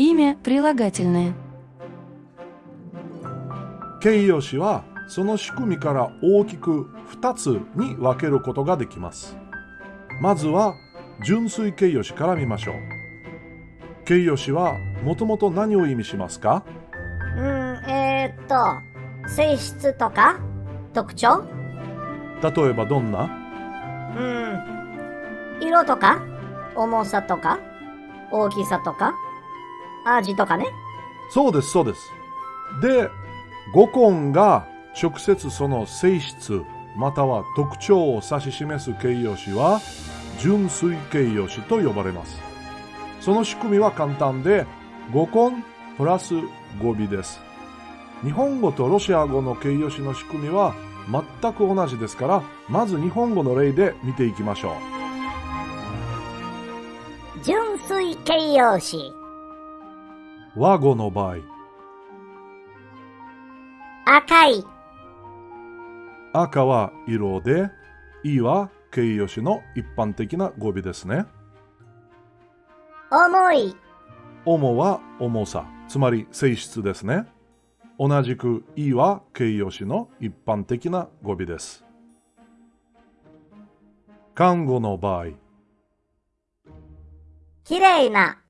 Имя прилагательное. 形容詞はその仕組みから大きく2つに分けることができます。まずは純粋形容詞から見ましょう。形容詞はもともと何を意味しますかうん、えー、っと、性質とか特徴例えばどんなうん、色とか重さとか大きさとか 味とかね。そうです、そうです。で、語根が直接その性質または特徴を指し示す形容詞は純粋形容詞と呼ばれます。その仕組みは簡単で語根プラス語尾です。日本語とロシア語の形容詞の仕組みは全く同じですから、まず日本語の例で見ていきましょ純粋形容詞。う。和語の場合、赤い。赤は色で、いは形容詞の一般的な語尾ですね。重い。重は重さ、つまり性質ですね。同じくいは形容詞の一般的な語尾です。看護の場合、綺麗な。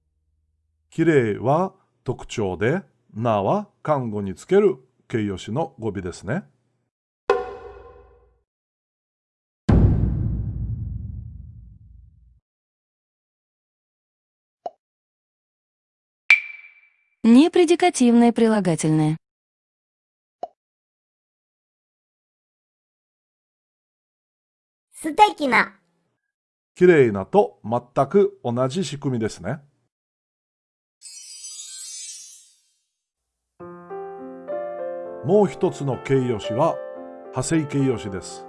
綺麗は特徴で、なは看護につける形容詞の語尾ですね。「Непредикативное прилагательное. 素敵な。綺麗なと全く同じ仕組みですね。 もう一つの形容詞は派生形容詞です。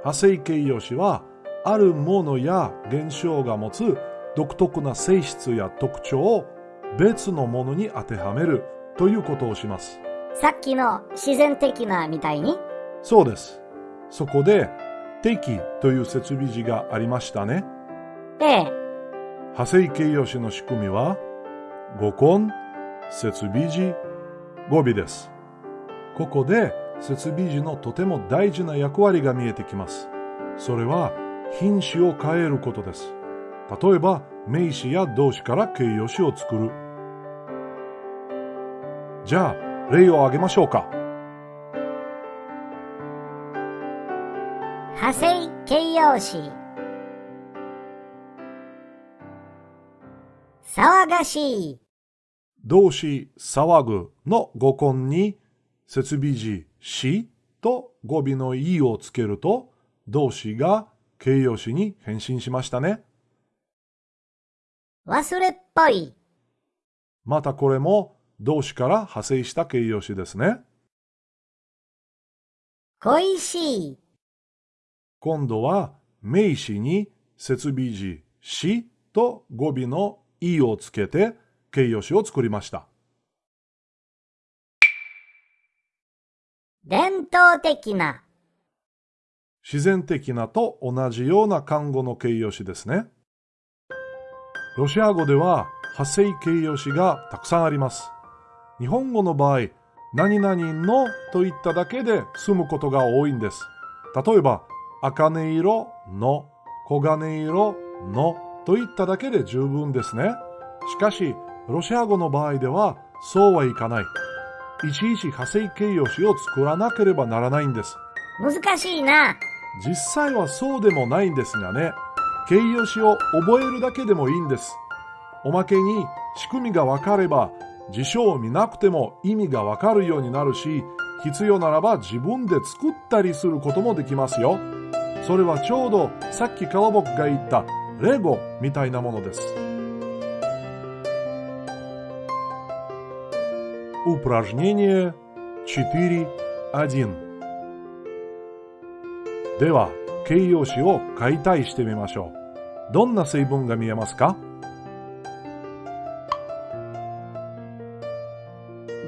派生形容詞はあるものや現象が持つ独特な性質や特徴を別のものに当てはめるということをします。さっきの自然的なみたいに？そうです。そこで適という設備字がありましたね。ええ。派生形容詞の仕組みは語根、設備字、語尾です。ここで設備字のとても大事な役割が見えてきます。それは品詞を変えることです。例えば名詞や動詞から形容詞を作る。じゃあ例を挙げましょうか。派生形容詞。騒がしい。動詞騒ぐの語根に設備字しと語尾のいをつけると動詞が形容詞に変身しましたね。忘れっぽい。またこれも動詞から派生した形容詞ですね。恋しい。今度は名詞に設備字しと語尾のいをつけて形容詞を作りました。伝統的な。自然的なと同じような漢語の形容詞ですね。ロシア語では派生形容詞がたくさんあります。日本語の場合、何々のと言っただけで済むことが多いんです。例えば、茜色の、黄金色のといっただけで十分ですね。しかし、ロシア語の場合ではそうはいかない。いちいち派生形容詞を作らなければならないんです。難しいな。実際はそうでもないんですがね。形容詞を覚えるだけでもいいんです。おまけに仕組みがわかれば辞書を見なくても意味がわかるようになるし、必要ならば自分で作ったりすることもできますよ。それはちょうどさっきから僕が言ったレゴみたいなものです。Упражнение 4.1では、形容詞を解体してみましょう。どんな成分が見えますか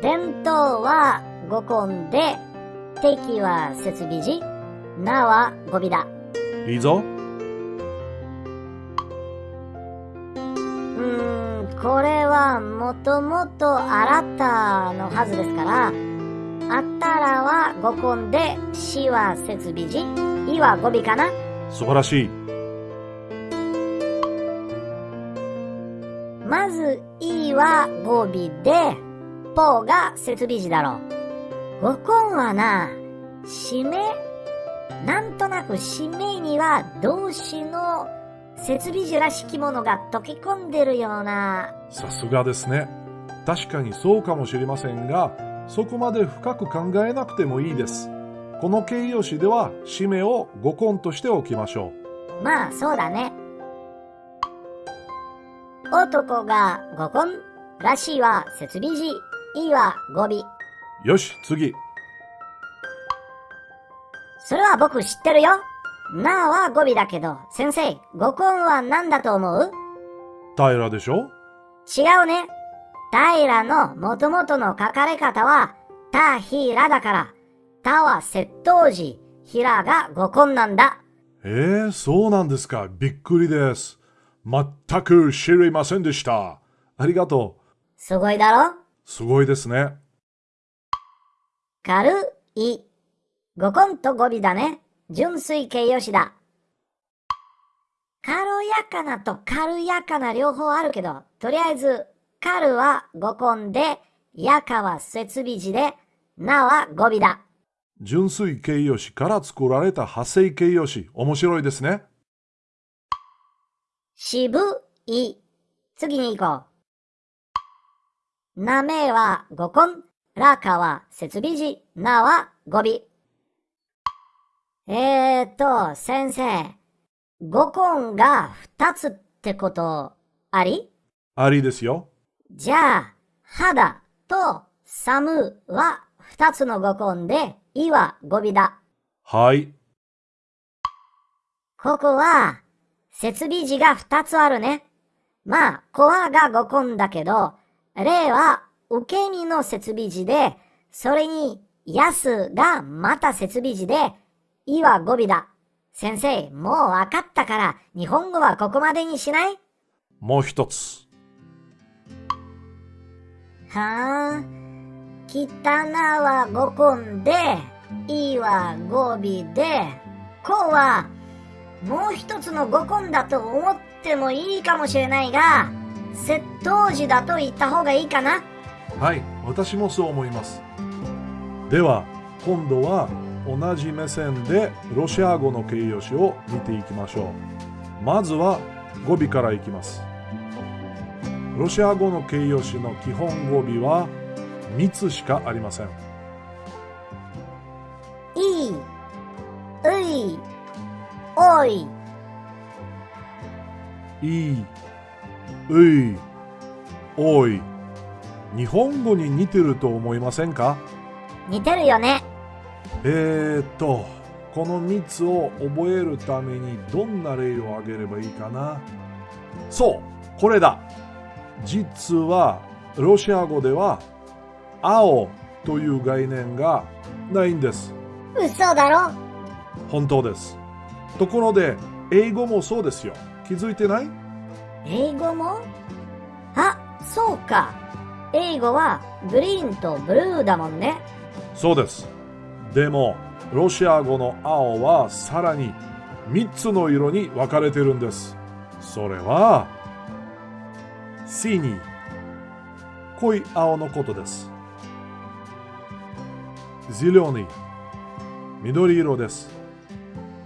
伝統は語根で、敵は設備字、なは語尾だ。いいぞ。うーん、これは はもともとあ らたのはずですから、あったらは語根で、しは設備時、いは語尾かな素晴らしい。まず、いは語尾で、ぽが設備時だろう。語根はな、締めなんとなく締めには動詞の設備時らしきものが溶け込んでるような。さすがですね。確かにそうかもしれませんが、そこまで深く考えなくてもいいです。この形容詞では、締めを語根としておきましょまあ、そうだね。男が語根、らしいは設備時、いは語尾。う。よし、次。それは僕知ってるよ。なは語尾だけど、先生、語根は何だと思う？平でしょ？違うね。平の元々の書かれ方は、たひらだから、たは窃盗時、ひらが語根なんだ。ええー、そうなんですか。びっくりです。全く知りませんでした。ありがとう。すごいだろ？すごいですね。軽い。語根と語尾だね。純粋形容詞だ。軽やかなと軽やかな両方あるけど、とりあえず、軽は語根で、やかは設備時で、なは語尾だ。純粋形容詞から作られた派生形容詞、面白いですね。渋い。次に行こう。なめは語根、らかは設備時、なは語尾。えーと、先生。語根が二つってことあり？ありですよ。じゃあ、肌と寒は二つの語根で、いは語尾だ。はい。ここは、設備時が二つあるね。まあ、コアが語根だけど、例は受け身の設備時で、それに、やすがまた設備時で、いは語尾だ。先生、もうわかったから、日本語はここまでにしない？もう一つ。はあ、きたなは語根で、いは語尾で、こうは、もう一つの語根だと思ってもいいかもしれないが、窃盗時だと言った方がいいかな？はい、私もそう思います。では、今度は同じ目線でロシア語の形容詞を見ていきましょう。まずは語尾からいきます。ロシア語の形容詞の基本語尾は3つしかありません。いい、うい、おい。いい、うい、おい。日本語に似てると思いませんか？似てるよね。えーっと、この3つを覚えるためにどんな例を挙げればいいかな？そう、これだ。実は、ロシア語では、青という概念がないんです。嘘だろ本当です。ところで、英語もそうですよ。気づいてない？英語も？あ、そうか。英語はグリーンとブルーだもんね。そうです。でも、ロシア語の青はさらに3つの色に分かれてるんです。それは、シニー、濃い青のことです。ゼリョニー、緑色です。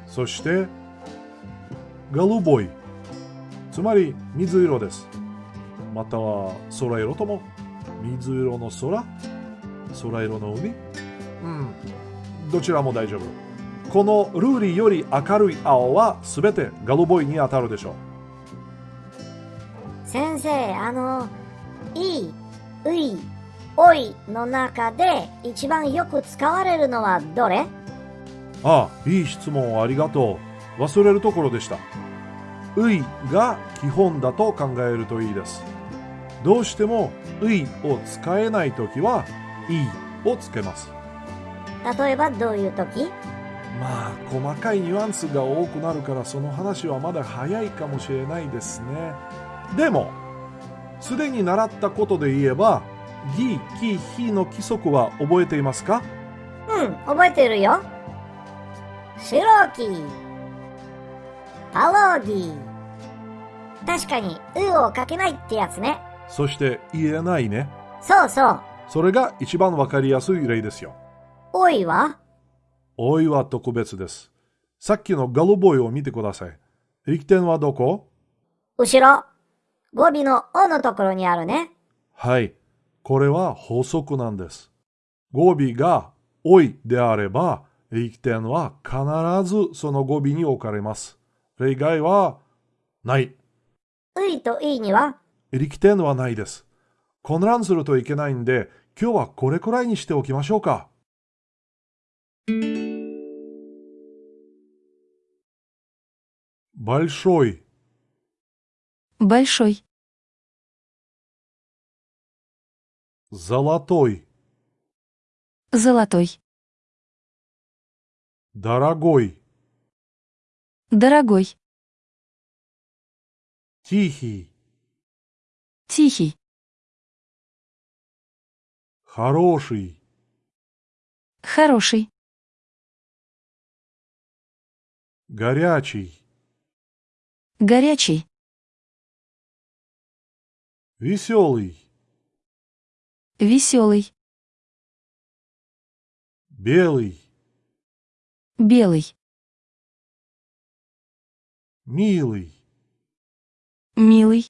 そして、ガルボイ、つまり水色です。または空色とも、水色の空、空色の海、うん、どちらも大丈夫。このルーリーより明るい青はすべてガルボイに当たるでしょう先生、あの、いい、うい、おいの中で一番よく使われるのはどれ？う。ああ、いい質問をありがとう。忘れるところでした。ういが基本だと考えるといいです。どうしてもういを使えないときは、いをつけます。例えばどういう時？まあ、細かいニュアンスが多くなるからその話はまだ早いかもしれないですね。でも、すでに習ったことで言えば、ぎ、き、ひの規則は覚えていますか？うん、覚えてるよ。白木。パロギ。確かに、うをかけないってやつね。そして言えないね。そうそう。それが一番わかりやすい例ですよ。おいは？おいは特別です。さっきのガルボイを見てください。力点はどこ？後ろ。語尾のおのところにあるね。はい。これは法則なんです。語尾がおいであれば、力点は必ずその語尾に置かれます。例外はない。ういといには力点はないです。混乱するといけないんで、今日はこれくらいにしておきましょうか。большой, Большой. золотой, Золотой. дорогой, Дорогой. тихий, Тихий. хороший, Хороший. горячий, Горячий. Веселый, Веселый. белый, Белый. милый. Милый.